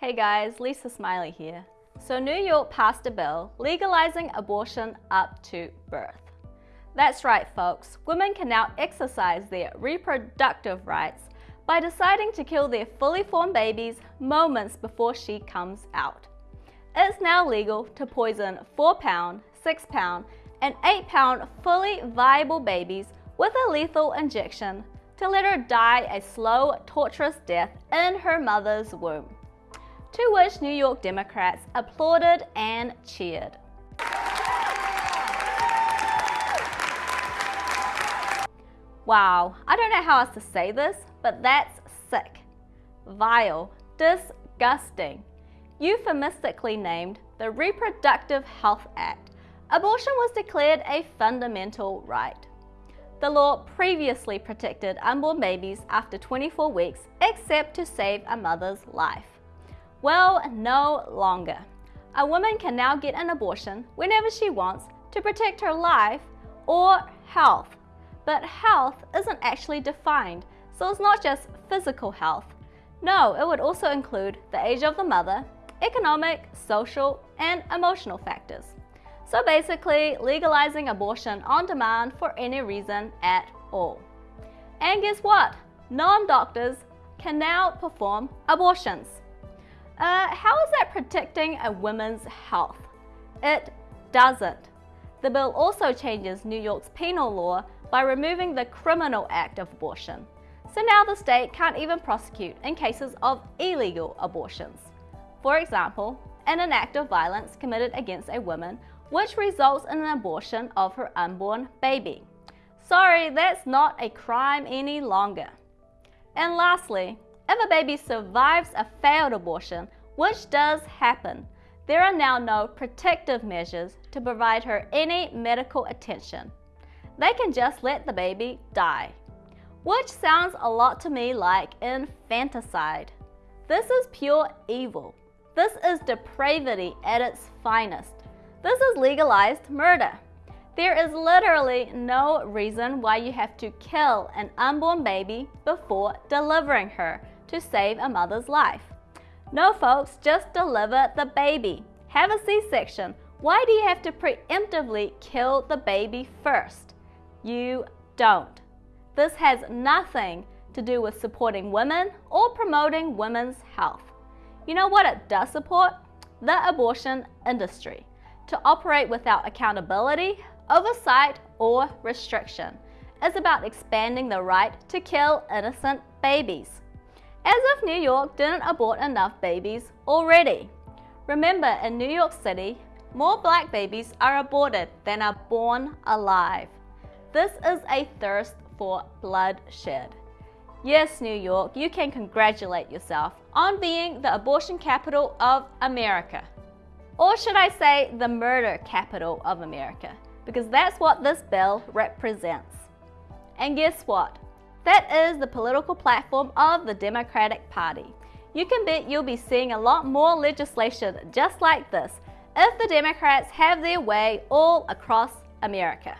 Hey guys, Lisa Smiley here. So New York passed a bill legalizing abortion up to birth. That's right folks, women can now exercise their reproductive rights by deciding to kill their fully formed babies moments before she comes out. It's now legal to poison 4 pound, 6 pound, and 8 pound fully viable babies with a lethal injection to let her die a slow, torturous death in her mother's womb to which New York Democrats applauded and cheered. Wow, I don't know how else to say this, but that's sick, vile, disgusting. Euphemistically named the Reproductive Health Act, abortion was declared a fundamental right. The law previously protected unborn babies after 24 weeks except to save a mother's life. Well, no longer. A woman can now get an abortion whenever she wants to protect her life or health. But health isn't actually defined, so it's not just physical health. No, it would also include the age of the mother, economic, social, and emotional factors. So basically, legalizing abortion on demand for any reason at all. And guess what? Non-doctors can now perform abortions. Uh, how is that protecting a woman's health? It doesn't. The bill also changes New York's penal law by removing the criminal act of abortion. So now the state can't even prosecute in cases of illegal abortions. For example, in an act of violence committed against a woman which results in an abortion of her unborn baby. Sorry, that's not a crime any longer. And lastly, if a baby survives a failed abortion, which does happen, there are now no protective measures to provide her any medical attention. They can just let the baby die, which sounds a lot to me like infanticide. This is pure evil. This is depravity at its finest. This is legalized murder. There is literally no reason why you have to kill an unborn baby before delivering her to save a mother's life. No folks, just deliver the baby. Have a C-section. Why do you have to preemptively kill the baby first? You don't. This has nothing to do with supporting women or promoting women's health. You know what it does support? The abortion industry to operate without accountability, oversight, or restriction. It's about expanding the right to kill innocent babies as if New York didn't abort enough babies already. Remember, in New York City, more black babies are aborted than are born alive. This is a thirst for bloodshed. Yes, New York, you can congratulate yourself on being the abortion capital of America. Or should I say, the murder capital of America, because that's what this bill represents. And guess what? That is the political platform of the Democratic Party. You can bet you'll be seeing a lot more legislation just like this if the Democrats have their way all across America.